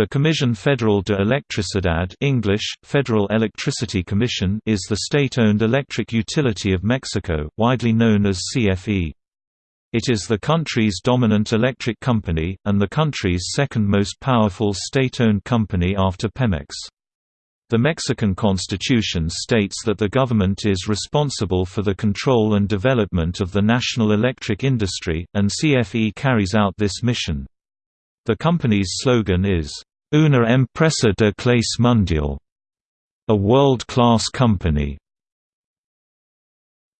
The Comisión Federal de Electricidad English, Federal Electricity Commission is the state-owned electric utility of Mexico, widely known as CFE. It is the country's dominant electric company, and the country's second most powerful state-owned company after Pemex. The Mexican constitution states that the government is responsible for the control and development of the national electric industry, and CFE carries out this mission. The company's slogan is, Una empresa de clase mundial, a world-class company.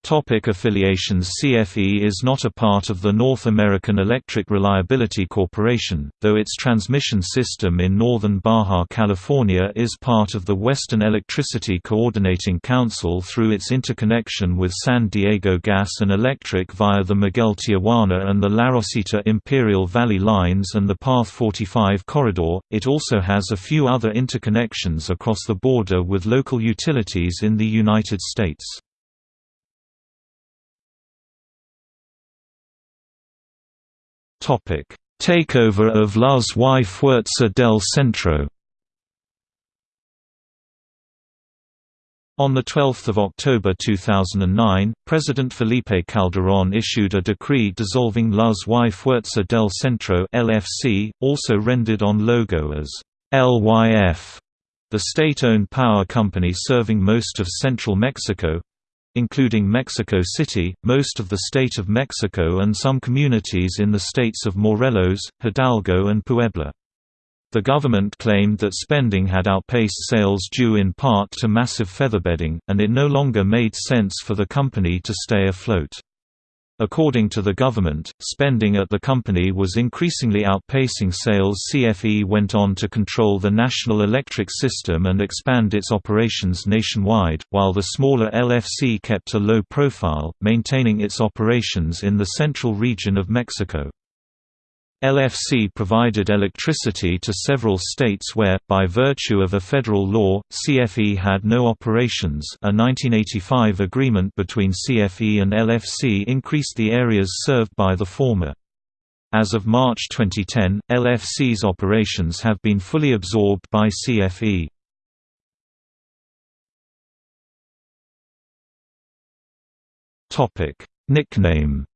Topic affiliations CFE is not a part of the North American Electric Reliability Corporation, though its transmission system in northern Baja California is part of the Western Electricity Coordinating Council through its interconnection with San Diego Gas and Electric via the Miguel Tijuana and the La Rosita Imperial Valley lines and the Path 45 corridor. It also has a few other interconnections across the border with local utilities in the United States. Topic: Takeover of Luz y Fuerza del Centro. On 12 October 2009, President Felipe Calderón issued a decree dissolving Luz y Fuerza del Centro LFC, also rendered on logo as LYF, the state-owned power company serving most of central Mexico, including Mexico City, most of the state of Mexico and some communities in the states of Morelos, Hidalgo and Puebla. The government claimed that spending had outpaced sales due in part to massive featherbedding, and it no longer made sense for the company to stay afloat. According to the government, spending at the company was increasingly outpacing sales CFE went on to control the national electric system and expand its operations nationwide, while the smaller LFC kept a low profile, maintaining its operations in the central region of Mexico. LFC provided electricity to several states where, by virtue of a federal law, CFE had no operations a 1985 agreement between CFE and LFC increased the areas served by the former. As of March 2010, LFC's operations have been fully absorbed by CFE. Nickname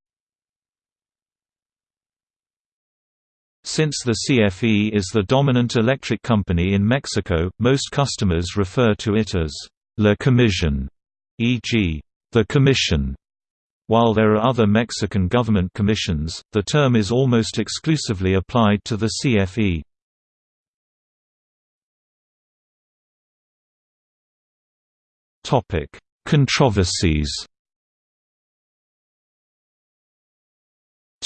Since the CFE is the dominant electric company in Mexico, most customers refer to it as La Comisión, e.g., the Commission. While there are other Mexican government commissions, the term is almost exclusively applied to the CFE. Controversies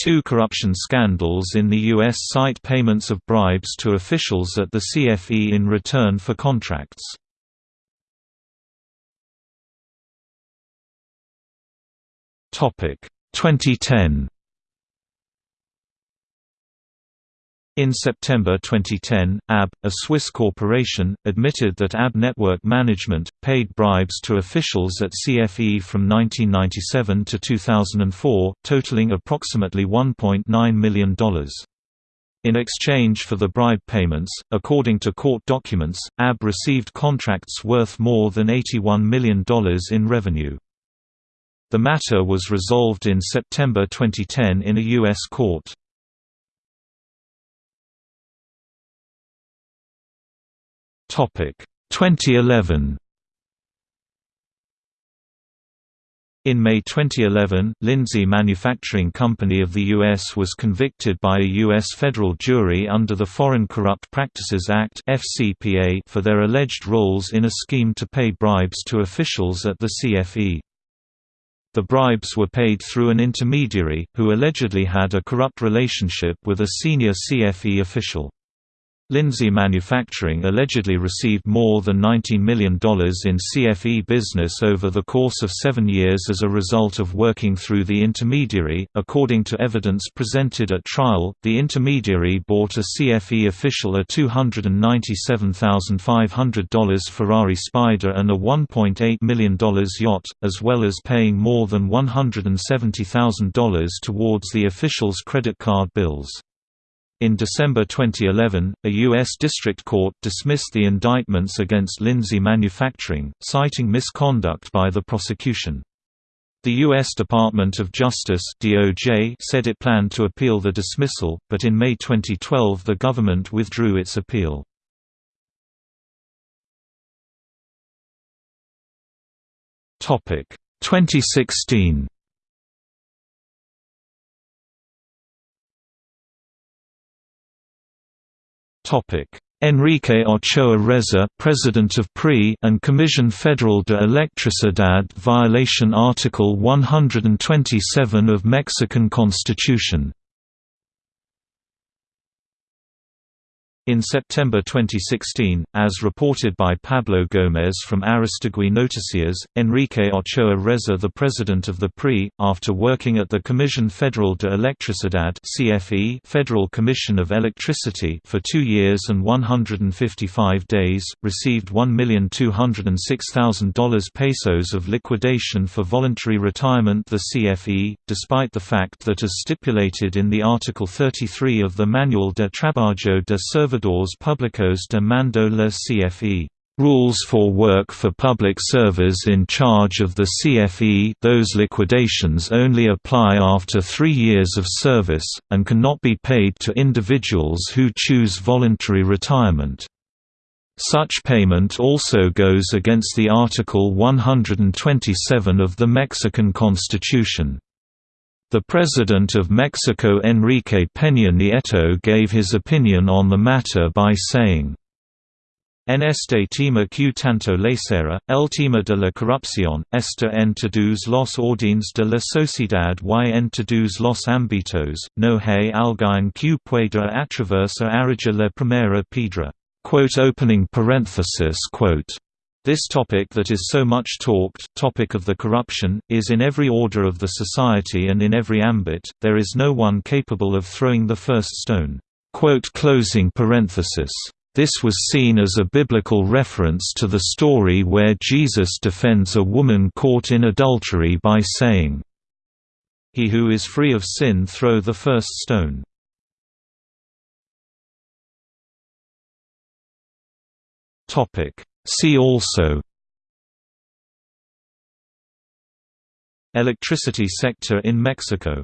Two corruption scandals in the U.S. cite payments of bribes to officials at the CFE in return for contracts. Topic 2010 In September 2010, AB, a Swiss corporation, admitted that AB Network Management, paid bribes to officials at CFE from 1997 to 2004, totaling approximately $1.9 million. In exchange for the bribe payments, according to court documents, AB received contracts worth more than $81 million in revenue. The matter was resolved in September 2010 in a U.S. court. 2011 In May 2011, Lindsey Manufacturing Company of the U.S. was convicted by a U.S. federal jury under the Foreign Corrupt Practices Act for their alleged roles in a scheme to pay bribes to officials at the CFE. The bribes were paid through an intermediary, who allegedly had a corrupt relationship with a senior CFE official. Lindsey Manufacturing allegedly received more than $19 million in CFE business over the course of seven years as a result of working through the intermediary. According to evidence presented at trial, the intermediary bought a CFE official a $297,500 Ferrari Spider and a $1.8 million yacht, as well as paying more than $170,000 towards the official's credit card bills. In December 2011, a U.S. District Court dismissed the indictments against Lindsey Manufacturing, citing misconduct by the prosecution. The U.S. Department of Justice DOJ said it planned to appeal the dismissal, but in May 2012 the government withdrew its appeal. Topic 2016. Enrique Ochoa Reza, President of PRI and Comisión Federal de Electricidad violation Article 127 of Mexican Constitution In September 2016, as reported by Pablo Gómez from Aristegui Noticias, Enrique Ochoa Reza the president of the PRI, after working at the Comisión Federal de Electricidad CFE Federal Commission of Electricity for two years and 155 days, received $1,206,000 pesos of liquidation for voluntary retirement the CFE, despite the fact that as stipulated in the Article 33 of the Manual de Trabajo de Servidores Públicos de Mando la CFE rules for work for public servers in charge of the CFE those liquidations only apply after three years of service, and cannot be paid to individuals who choose voluntary retirement. Such payment also goes against the Article 127 of the Mexican Constitution. The President of Mexico Enrique Peña Nieto gave his opinion on the matter by saying, En este tema que tanto será, el tema de la corrupción, está en todos los órdenes de la sociedad y en todos los ámbitos, no hay alguien que pueda atravesar arrojar la primera piedra. Quote opening parenthesis quote this topic that is so much talked, topic of the corruption, is in every order of the society and in every ambit, there is no one capable of throwing the first stone." Closing parenthesis. This was seen as a biblical reference to the story where Jesus defends a woman caught in adultery by saying, He who is free of sin throw the first stone. Topic See also Electricity sector in Mexico